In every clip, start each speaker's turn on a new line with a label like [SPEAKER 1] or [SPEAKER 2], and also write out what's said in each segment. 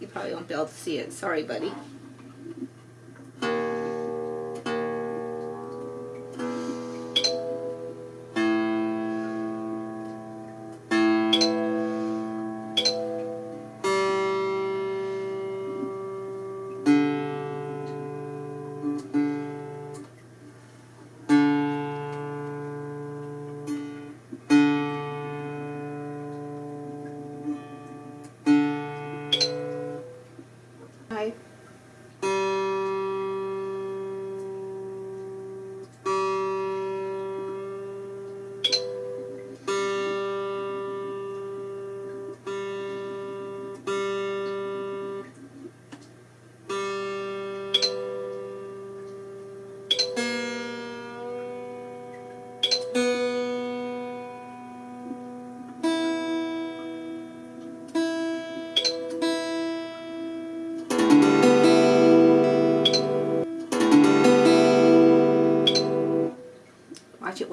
[SPEAKER 1] You probably won't be able to see it. Sorry, buddy. い。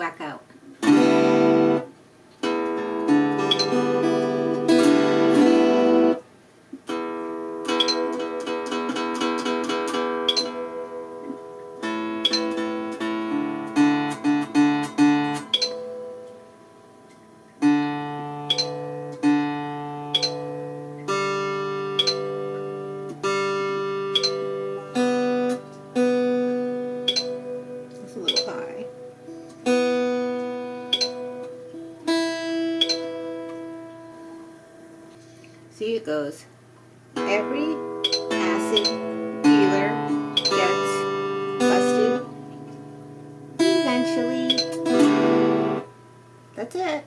[SPEAKER 1] Whack out. See, it goes. Every acid dealer gets busted eventually. That's it.